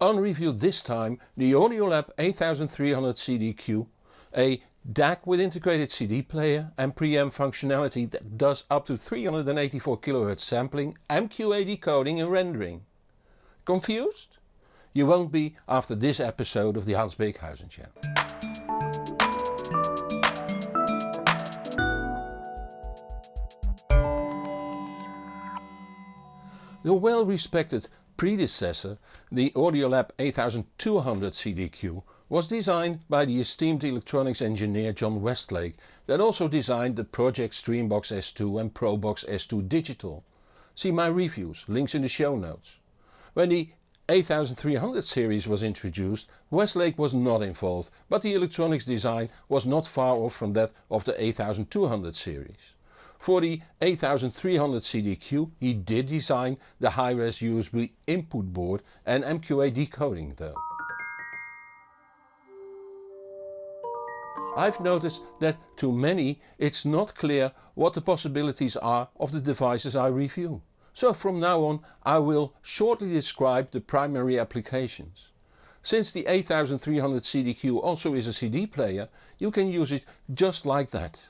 On review this time the Audiolab 8300 CDQ, a DAC with integrated CD player and preamp functionality that does up to 384 kHz sampling, MQA decoding and rendering. Confused? You won't be after this episode of the Hans Beekhuyzen channel. The well respected predecessor, the Audiolab 8200 CDQ, was designed by the esteemed electronics engineer John Westlake that also designed the Pro-Ject Streambox S2 and Probox S2 Digital. See my reviews, links in the show notes. When the 8300 series was introduced, Westlake was not involved, but the electronics design was not far off from that of the 8200 series. For the 8300 CDQ he did design the high-res USB input board and MQA decoding though. I've noticed that to many it's not clear what the possibilities are of the devices I review. So from now on I will shortly describe the primary applications. Since the 8300 CDQ also is a CD player, you can use it just like that.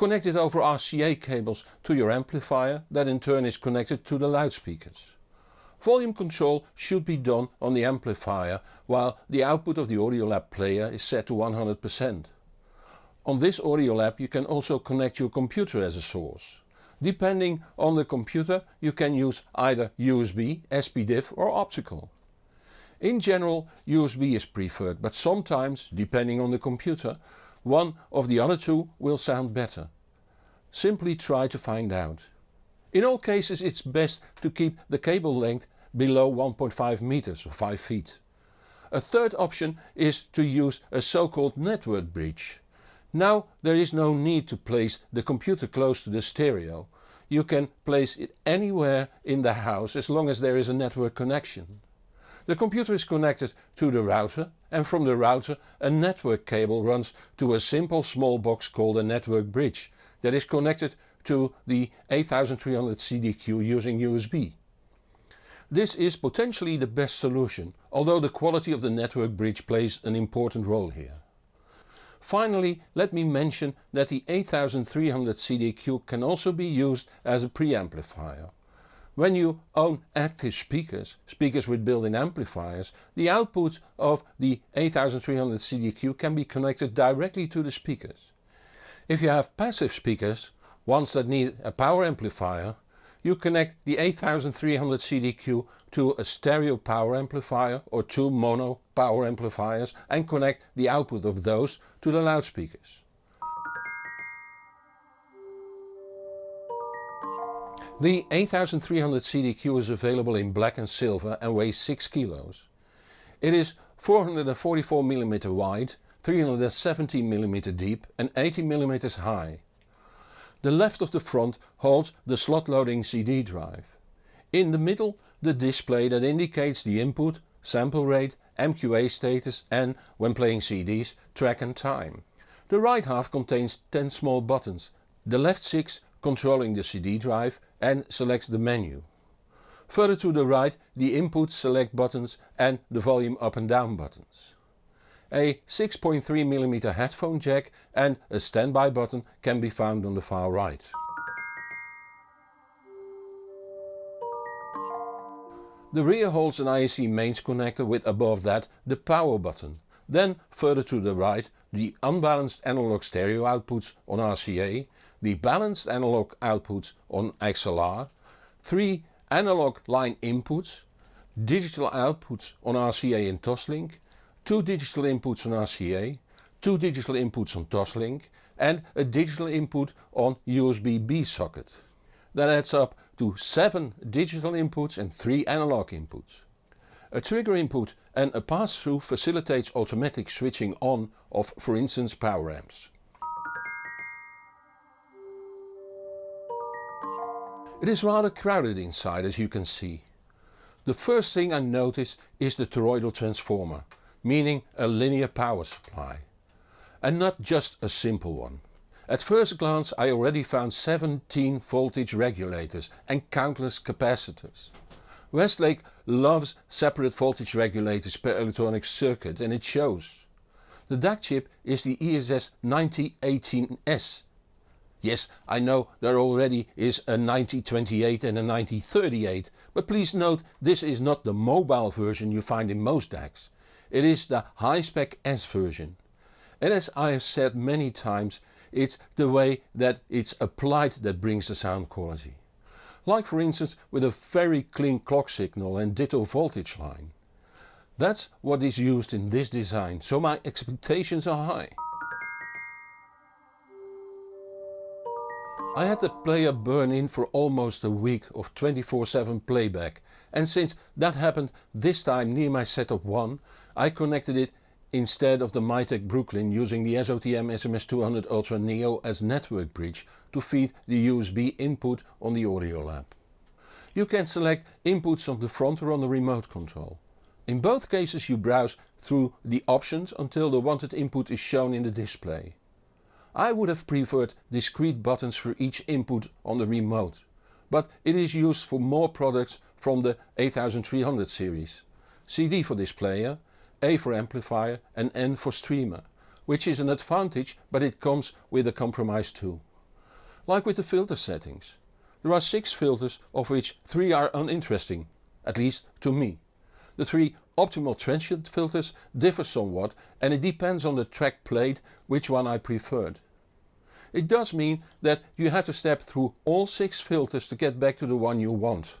Connect it over RCA cables to your amplifier that in turn is connected to the loudspeakers. Volume control should be done on the amplifier while the output of the Audiolab player is set to 100%. On this Audiolab you can also connect your computer as a source. Depending on the computer you can use either USB, SPDIF or optical. In general USB is preferred but sometimes, depending on the computer, one of the other two will sound better. Simply try to find out. In all cases it's best to keep the cable length below 1.5 meters or 5 feet. A third option is to use a so-called network bridge. Now there is no need to place the computer close to the stereo. You can place it anywhere in the house as long as there is a network connection. The computer is connected to the router and from the router a network cable runs to a simple small box called a network bridge that is connected to the 8300 CDQ using USB. This is potentially the best solution, although the quality of the network bridge plays an important role here. Finally let me mention that the 8300 CDQ can also be used as a preamplifier. When you own active speakers, speakers with built-in amplifiers, the output of the 8300 CDQ can be connected directly to the speakers. If you have passive speakers, ones that need a power amplifier, you connect the 8300 CDQ to a stereo power amplifier or two mono power amplifiers and connect the output of those to the loudspeakers. The 8300 CDQ is available in black and silver and weighs 6 kilos. It is 444mm wide, 370mm deep and 80mm high. The left of the front holds the slot loading CD drive. In the middle the display that indicates the input, sample rate, MQA status and, when playing CDs, track and time. The right half contains 10 small buttons, the left 6 controlling the CD drive and selects the menu. Further to the right the input select buttons and the volume up and down buttons. A 6.3mm headphone jack and a standby button can be found on the far right. The rear holds an IEC mains connector with above that the power button. Then further to the right the unbalanced analog stereo outputs on RCA the balanced analog outputs on XLR, 3 analog line inputs, digital outputs on RCA and Toslink, 2 digital inputs on RCA, 2 digital inputs on Toslink and a digital input on USB B socket. That adds up to 7 digital inputs and 3 analog inputs. A trigger input and a pass-through facilitates automatic switching on of for instance power amps. It is rather crowded inside as you can see. The first thing I notice is the toroidal transformer, meaning a linear power supply. And not just a simple one. At first glance I already found 17 voltage regulators and countless capacitors. Westlake loves separate voltage regulators per electronic circuit and it shows. The DAC chip is the ESS 9018S. Yes, I know there already is a 9028 and a 9038, but please note this is not the mobile version you find in most DACs. It is the high-spec S version. And as I have said many times, it's the way that it's applied that brings the sound quality. Like for instance with a very clean clock signal and ditto voltage line. That's what is used in this design, so my expectations are high. I had the player burn in for almost a week of 24-7 playback and since that happened this time near my setup 1 I connected it instead of the Mytek Brooklyn using the SOTM SMS200 Ultra Neo as network bridge to feed the USB input on the Audiolab. You can select inputs on the front or on the remote control. In both cases you browse through the options until the wanted input is shown in the display. I would have preferred discrete buttons for each input on the remote, but it is used for more products from the 8300 series. CD for this player, A for amplifier and N for streamer, which is an advantage but it comes with a compromise too. Like with the filter settings. There are 6 filters of which 3 are uninteresting, at least to me. The three optimal transient filters differ somewhat and it depends on the track played which one I preferred. It does mean that you have to step through all 6 filters to get back to the one you want.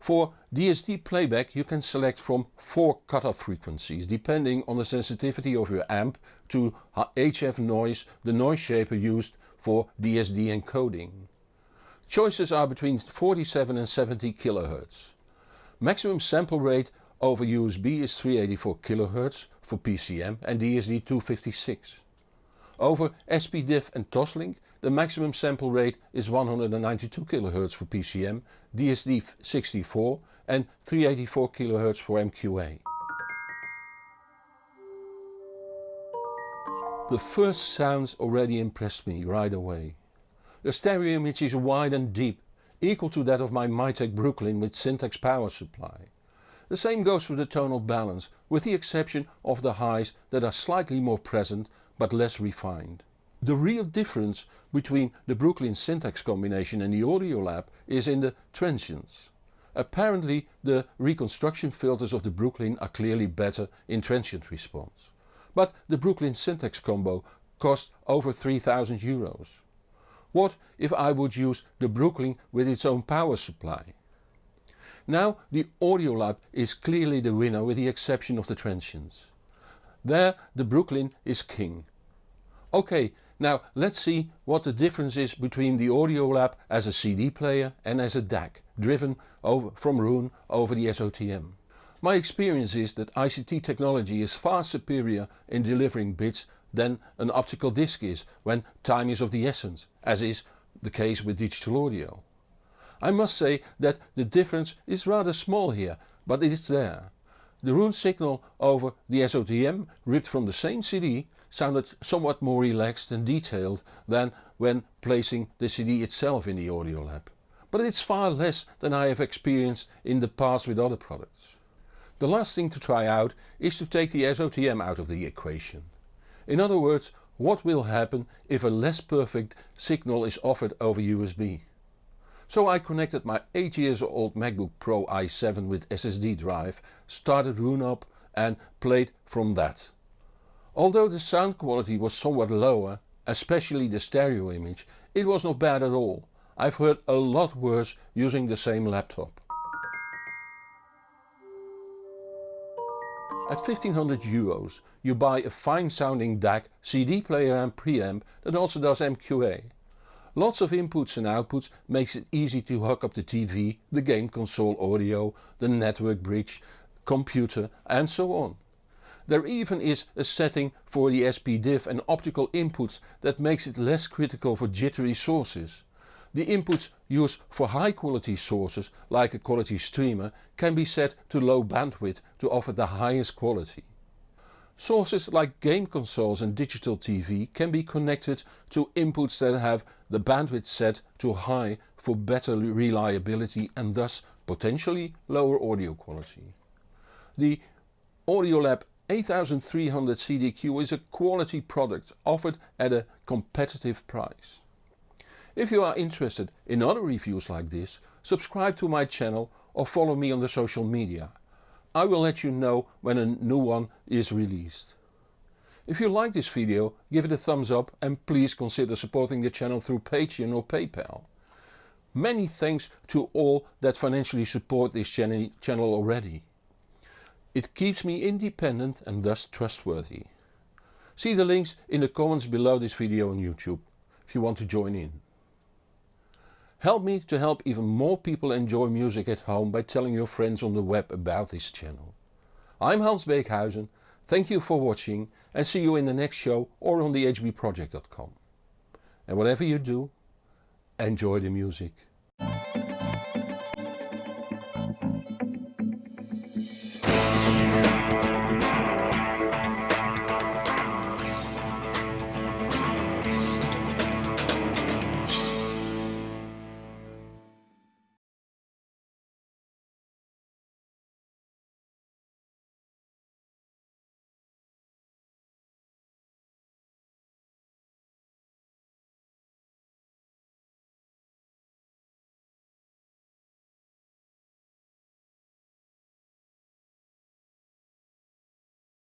For DSD playback you can select from 4 cutoff frequencies depending on the sensitivity of your amp to HF noise, the noise shaper used for DSD encoding. Choices are between 47 and 70 kHz. Maximum sample rate over USB is 384 kHz for PCM and DSD 256. Over SPDIF and Toslink the maximum sample rate is 192 kHz for PCM, DSD 64 and 384 kHz for MQA. The first sounds already impressed me right away. The stereo image is wide and deep, equal to that of my Mytek Brooklyn with Syntax power supply. The same goes for the tonal balance, with the exception of the highs that are slightly more present but less refined. The real difference between the Brooklyn Syntax combination and the Audiolab is in the transients. Apparently the reconstruction filters of the Brooklyn are clearly better in transient response. But the Brooklyn Syntax combo cost over 3000 euros. What if I would use the Brooklyn with its own power supply? Now the Audiolab is clearly the winner with the exception of the transients. There the Brooklyn is king. Ok, now let's see what the difference is between the Audiolab as a CD player and as a DAC, driven over, from Roon over the SOTM. My experience is that ICT technology is far superior in delivering bits than an optical disc is when time is of the essence, as is the case with digital audio. I must say that the difference is rather small here, but it is there. The Roon signal over the SOTM ripped from the same CD sounded somewhat more relaxed and detailed than when placing the CD itself in the Audiolab. But it's far less than I have experienced in the past with other products. The last thing to try out is to take the SOTM out of the equation. In other words, what will happen if a less perfect signal is offered over USB. So I connected my 8 years old MacBook Pro i7 with SSD drive, started Roon up and played from that. Although the sound quality was somewhat lower, especially the stereo image, it was not bad at all. I've heard a lot worse using the same laptop. At 1500 euros you buy a fine sounding DAC, CD player and preamp that also does MQA. Lots of inputs and outputs makes it easy to hook up the TV, the game console audio, the network bridge, computer and so on. There even is a setting for the SPDIF and optical inputs that makes it less critical for jittery sources. The inputs used for high quality sources like a quality streamer can be set to low bandwidth to offer the highest quality. Sources like game consoles and digital TV can be connected to inputs that have the bandwidth set to high for better reliability and thus potentially lower audio quality. The Audiolab 8300 CDQ is a quality product offered at a competitive price. If you are interested in other reviews like this, subscribe to my channel or follow me on the social media. I will let you know when a new one is released. If you like this video give it a thumbs up and please consider supporting the channel through Patreon or PayPal. Many thanks to all that financially support this channel already. It keeps me independent and thus trustworthy. See the links in the comments below this video on YouTube if you want to join in. Help me to help even more people enjoy music at home by telling your friends on the web about this channel. I'm Hans Beekhuyzen, thank you for watching and see you in the next show or on thehbproject.com. And whatever you do, enjoy the music.